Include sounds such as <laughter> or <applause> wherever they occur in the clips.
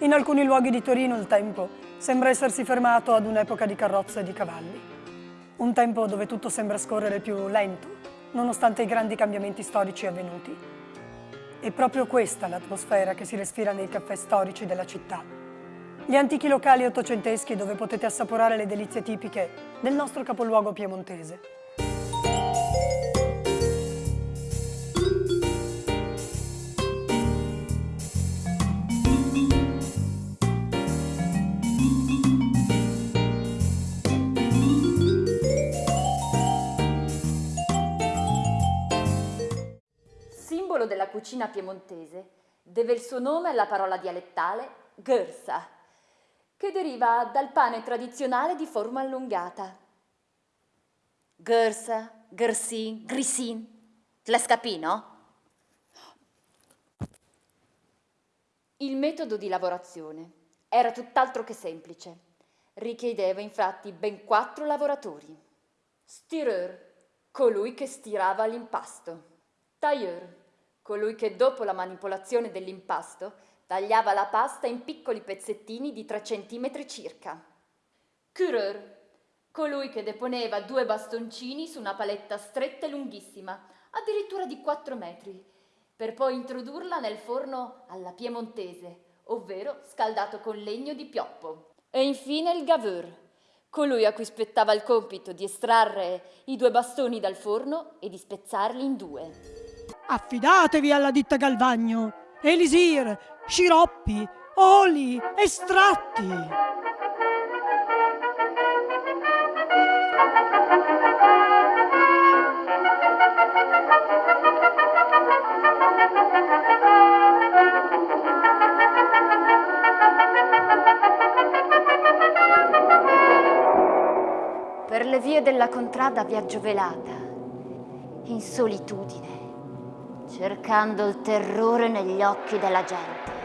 In alcuni luoghi di Torino il tempo sembra essersi fermato ad un'epoca di carrozze e di cavalli. Un tempo dove tutto sembra scorrere più lento, nonostante i grandi cambiamenti storici avvenuti. È proprio questa l'atmosfera che si respira nei caffè storici della città. Gli antichi locali ottocenteschi dove potete assaporare le delizie tipiche del nostro capoluogo piemontese. Simbolo della cucina piemontese, deve il suo nome alla parola dialettale gërsa, che deriva dal pane tradizionale di forma allungata. Gërsa, gërsin, grisin. Le scapì, no? Il metodo di lavorazione era tutt'altro che semplice. Richiedeva infatti ben quattro lavoratori. Stireur, colui che stirava l'impasto. Tailleur, colui che dopo la manipolazione dell'impasto tagliava la pasta in piccoli pezzettini di 3 cm circa. Cureur, colui che deponeva due bastoncini su una paletta stretta e lunghissima, addirittura di 4 metri, per poi introdurla nel forno alla piemontese, ovvero scaldato con legno di pioppo. E infine il gaveur, colui a cui spettava il compito di estrarre i due bastoni dal forno e di spezzarli in due. Affidatevi alla ditta Galvagno, elisir, sciroppi, oli, estratti. Per le vie della contrada viaggio velata, in solitudine, cercando il terrore negli occhi della gente.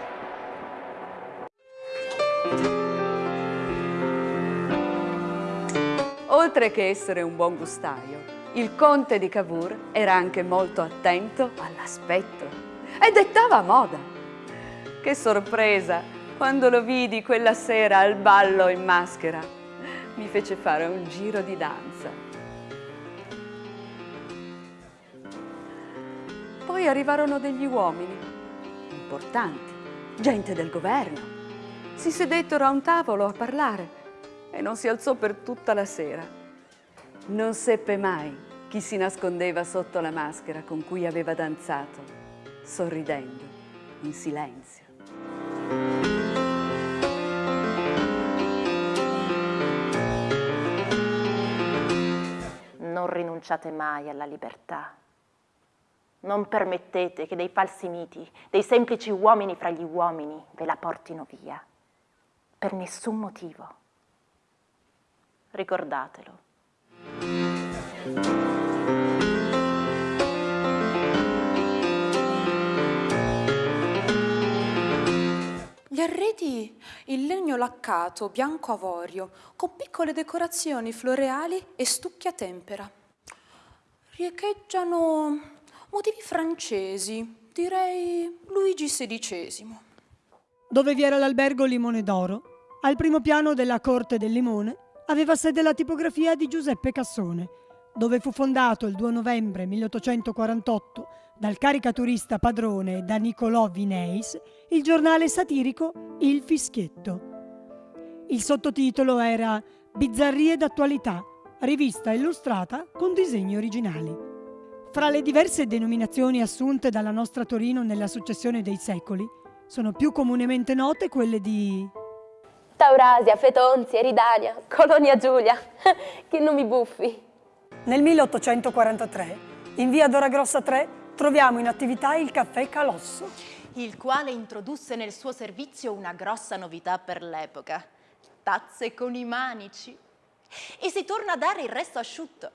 Oltre che essere un buon gustaio, il conte di Cavour era anche molto attento all'aspetto e dettava moda. Che sorpresa quando lo vidi quella sera al ballo in maschera. Mi fece fare un giro di danza. Poi arrivarono degli uomini importanti, gente del governo. Si sedettero a un tavolo a parlare e non si alzò per tutta la sera. Non seppe mai chi si nascondeva sotto la maschera con cui aveva danzato, sorridendo, in silenzio. Non rinunciate mai alla libertà. Non permettete che dei falsi miti, dei semplici uomini fra gli uomini ve la portino via. Per nessun motivo. Ricordatelo. Gli arredi in legno laccato, bianco avorio, con piccole decorazioni floreali e stucchi a tempera. Riecheggiano motivi francesi, direi Luigi XVI. Dove vi era l'albergo Limone d'Oro, al primo piano della Corte del Limone, aveva sede la tipografia di Giuseppe Cassone, dove fu fondato il 2 novembre 1848 dal caricaturista padrone da Nicolò Vineis il giornale satirico Il Fischietto. Il sottotitolo era Bizzarrie d'attualità, rivista illustrata con disegni originali. Fra le diverse denominazioni assunte dalla nostra Torino nella successione dei secoli, sono più comunemente note quelle di Taurasia, Fetonzi, Eridania, Colonia Giulia. <laughs> che nomi buffi. Nel 1843, in via Dora Grossa 3, troviamo in attività il caffè Calosso. il quale introdusse nel suo servizio una grossa novità per l'epoca, tazze con i manici. E si torna a dare il resto asciutto,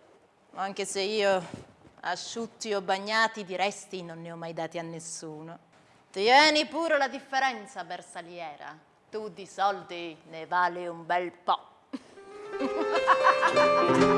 anche se io asciutti o bagnati di resti non ne ho mai dati a nessuno. Tieni pure la differenza, Bersaliera, tu di soldi ne vali un bel po'. <laughs>